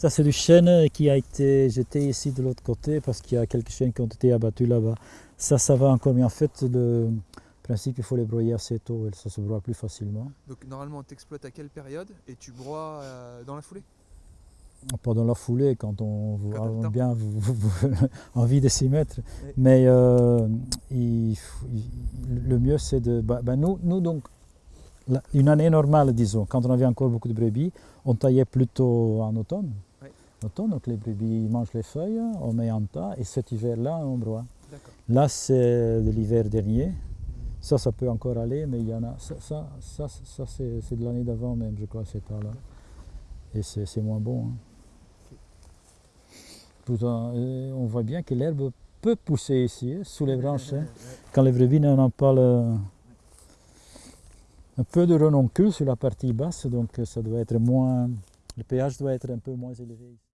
Ça, c'est du chêne qui a été jeté ici de l'autre côté parce qu'il y a quelques chênes qui ont été abattus là-bas. Ça, ça va encore mieux. En fait, le principe, il faut les broyer assez tôt et ça se broie plus facilement. Donc normalement, tu exploites à quelle période et tu broies euh, dans la foulée? Pas dans la foulée, quand on Quand a bien envie de s'y mettre. Mais euh, il faut- il- le mieux, c'est de... bah, bah, nous, nous, donc, la- une année normale, disons, quand on avait encore beaucoup de brebis, on taillait plutôt en automne. Donc les brebis mangent les feuilles, on met en tas, et cet hiver-là, on broie. Là, c'est de l'hiver dernier. Ça, ça peut encore aller, mais il y en a. Ça, ça, ça, ça, c'est de l'année d'avant même, je crois, cet temps-là. Et c'est moins bon. hein. Pourtant, euh, on voit bien que l'herbe peut pousser ici, hein, sous les branches. hein. Quand les brebis n'en ont pas le. Un peu de renoncule sur la partie basse, donc euh, ça doit être moins. Le pH doit être un peu moins élevé. ici.